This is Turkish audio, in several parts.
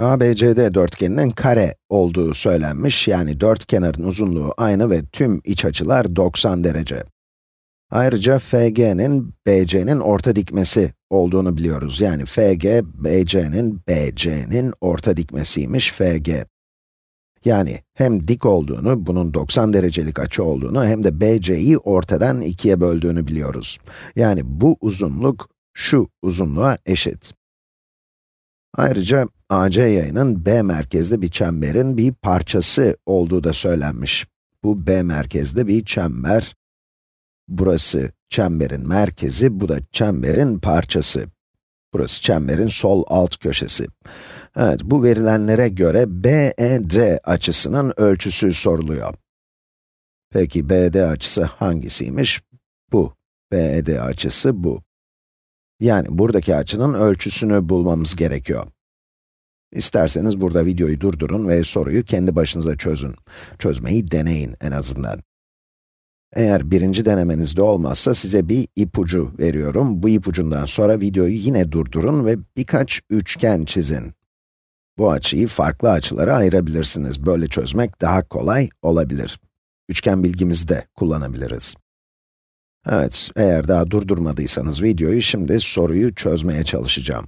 ABCD dörtgeninin kare olduğu söylenmiş, yani dört kenarın uzunluğu aynı ve tüm iç açılar 90 derece. Ayrıca FG'nin BC'nin orta dikmesi olduğunu biliyoruz. Yani FG, BC'nin BC'nin orta dikmesiymiş FG. Yani hem dik olduğunu, bunun 90 derecelik açı olduğunu, hem de BC'yi ortadan ikiye böldüğünü biliyoruz. Yani bu uzunluk, şu uzunluğa eşit. Ayrıca AC yayının B merkezli bir çemberin bir parçası olduğu da söylenmiş. Bu B merkezli bir çember. Burası çemberin merkezi, bu da çemberin parçası. Burası çemberin sol alt köşesi. Evet, bu verilenlere göre BED açısının ölçüsü soruluyor. Peki BD açısı hangisiymiş? Bu. BED açısı bu. Yani buradaki açının ölçüsünü bulmamız gerekiyor. İsterseniz burada videoyu durdurun ve soruyu kendi başınıza çözün. Çözmeyi deneyin en azından. Eğer birinci denemenizde olmazsa size bir ipucu veriyorum. Bu ipucundan sonra videoyu yine durdurun ve birkaç üçgen çizin. Bu açıyı farklı açılara ayırabilirsiniz. Böyle çözmek daha kolay olabilir. Üçgen bilgimizi de kullanabiliriz. Evet, eğer daha durdurmadıysanız videoyu, şimdi soruyu çözmeye çalışacağım.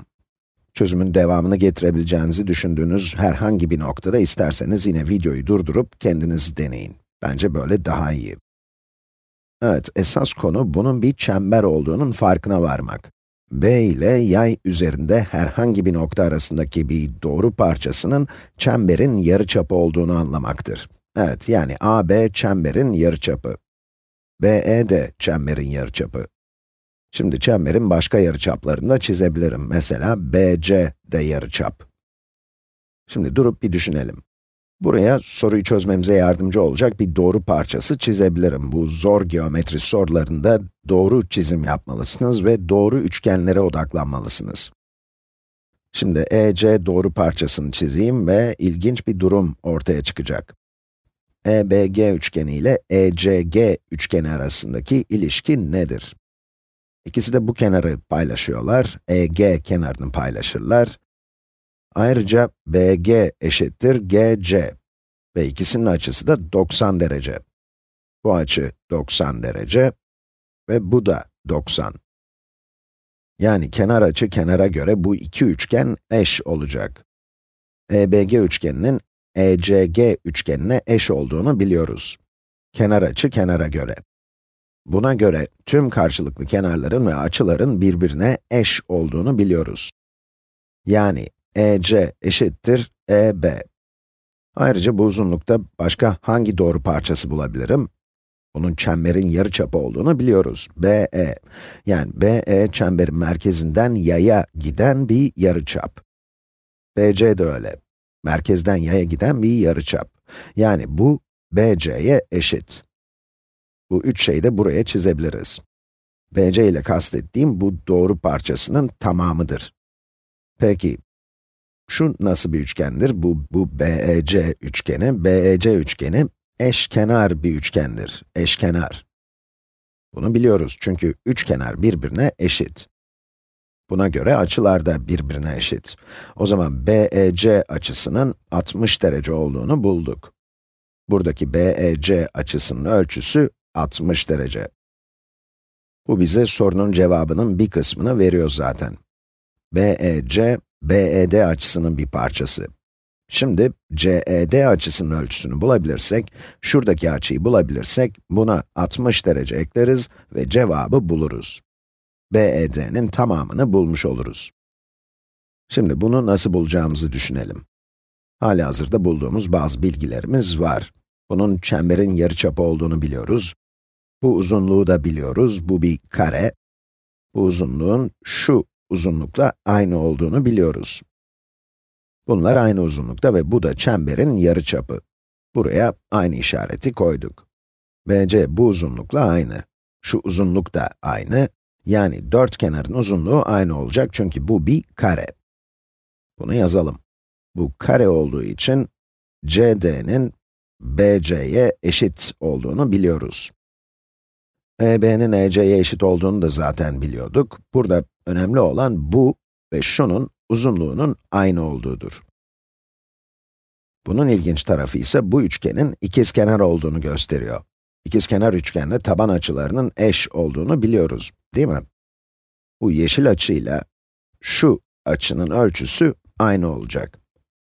Çözümün devamını getirebileceğinizi düşündüğünüz herhangi bir noktada isterseniz yine videoyu durdurup kendiniz deneyin. Bence böyle daha iyi. Evet, esas konu bunun bir çember olduğunun farkına varmak. B ile yay üzerinde herhangi bir nokta arasındaki bir doğru parçasının çemberin yarıçapı olduğunu anlamaktır. Evet, yani AB çemberin yarıçapı. BE de çemberin yarıçapı. Şimdi çemberin başka yarıçaplarını da çizebilirim. Mesela BC de yarıçap. Şimdi durup bir düşünelim. Buraya soruyu çözmemize yardımcı olacak bir doğru parçası çizebilirim. Bu zor geometri sorularında doğru çizim yapmalısınız ve doğru üçgenlere odaklanmalısınız. Şimdi EC doğru parçasını çizeyim ve ilginç bir durum ortaya çıkacak. EBG üçgeni ile ECG üçgeni arasındaki ilişki nedir? İkisi de bu kenarı paylaşıyorlar, EG kenarını paylaşırlar. Ayrıca BG eşittir GC ve ikisinin açısı da 90 derece. Bu açı 90 derece ve bu da 90. Yani kenar açı kenara göre bu iki üçgen eş olacak. EBG üçgeninin ECG üçgenine eş olduğunu biliyoruz. Kenar açı kenara göre. Buna göre tüm karşılıklı kenarların ve açıların birbirine eş olduğunu biliyoruz. Yani EC eşittir EB. Ayrıca bu uzunlukta başka hangi doğru parçası bulabilirim? Bunun çemberin yarıçapı olduğunu biliyoruz. BE. Yani BE çemberin merkezinden yaya giden bir yarıçap. BC de öyle. Merkezden yaya giden bir yarıçap. Yani bu BC'ye eşit. Bu üç şeyi de buraya çizebiliriz. BC ile kastettiğim bu doğru parçasının tamamıdır. Peki, şu nasıl bir üçgendir? Bu, bu BEC üçgeni. BEC üçgeni eşkenar bir üçgendir. Eşkenar. Bunu biliyoruz çünkü üç kenar birbirine eşit. Buna göre açılar da birbirine eşit. O zaman BEC açısının 60 derece olduğunu bulduk. Buradaki BEC açısının ölçüsü 60 derece. Bu bize sorunun cevabının bir kısmını veriyor zaten. BEC, BED açısının bir parçası. Şimdi CED açısının ölçüsünü bulabilirsek, şuradaki açıyı bulabilirsek, buna 60 derece ekleriz ve cevabı buluruz. BED'nin tamamını bulmuş oluruz. Şimdi bunu nasıl bulacağımızı düşünelim. Hali hazırda bulduğumuz bazı bilgilerimiz var. Bunun çemberin yarıçapı olduğunu biliyoruz. Bu uzunluğu da biliyoruz, bu bir kare. Bu uzunluğun şu uzunlukla aynı olduğunu biliyoruz. Bunlar aynı uzunlukta ve bu da çemberin yarıçapı. Buraya aynı işareti koyduk. BC bu uzunlukla aynı. Şu uzunluk da aynı. Yani dört kenarın uzunluğu aynı olacak çünkü bu bir kare. Bunu yazalım. Bu kare olduğu için CD'nin BC'ye eşit olduğunu biliyoruz. EB'nin EC'ye eşit olduğunu da zaten biliyorduk. Burada önemli olan bu ve şunun uzunluğunun aynı olduğudur. Bunun ilginç tarafı ise bu üçgenin ikizkenar olduğunu gösteriyor. İkizkenar üçgenle taban açılarının eş olduğunu biliyoruz, değil mi? Bu yeşil açıyla şu açının ölçüsü aynı olacak.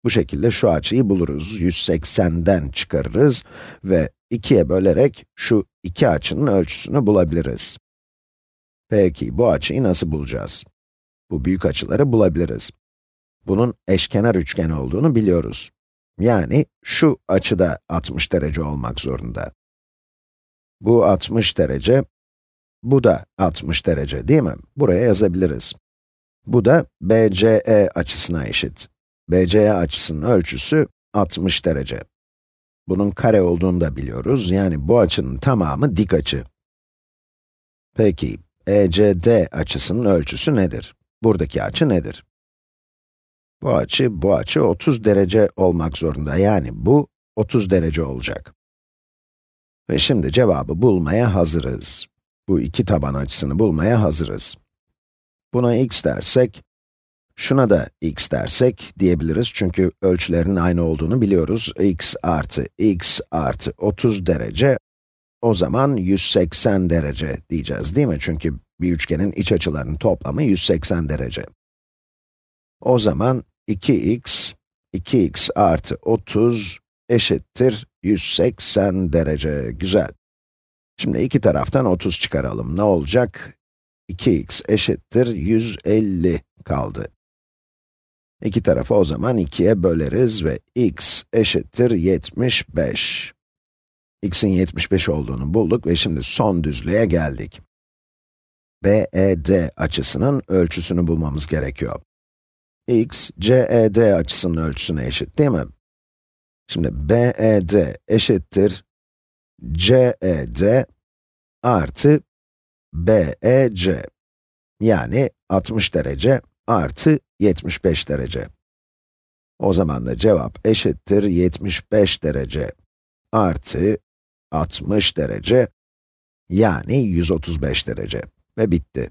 Bu şekilde şu açıyı buluruz, 180'den çıkarırız ve 2'ye bölerek şu iki açının ölçüsünü bulabiliriz. Peki, bu açıyı nasıl bulacağız? Bu büyük açıları bulabiliriz. Bunun eşkenar üçgen olduğunu biliyoruz. Yani şu açıda 60 derece olmak zorunda. Bu 60 derece, bu da 60 derece değil mi? Buraya yazabiliriz. Bu da BCE açısına eşit. BCE açısının ölçüsü 60 derece. Bunun kare olduğunu da biliyoruz, yani bu açının tamamı dik açı. Peki, ECD açısının ölçüsü nedir? Buradaki açı nedir? Bu açı, bu açı 30 derece olmak zorunda, yani bu 30 derece olacak. Ve şimdi cevabı bulmaya hazırız. Bu iki taban açısını bulmaya hazırız. Buna x dersek, şuna da x dersek diyebiliriz çünkü ölçülerin aynı olduğunu biliyoruz. x artı x artı 30 derece, o zaman 180 derece diyeceğiz değil mi? Çünkü bir üçgenin iç açılarının toplamı 180 derece. O zaman 2x, 2x artı 30 eşittir 180 derece. Güzel. Şimdi iki taraftan 30 çıkaralım. Ne olacak? 2x eşittir 150 kaldı. İki tarafı o zaman 2'ye böleriz ve x eşittir 75. x'in 75 olduğunu bulduk ve şimdi son düzlüğe geldik. BED açısının ölçüsünü bulmamız gerekiyor. x, CED açısının ölçüsüne eşit değil mi? Şimdi BED eşittir CED artı BEC. Yani 60 derece artı 75 derece. O zaman da cevap eşittir 75 derece artı 60 derece, yani 135 derece. Ve bitti.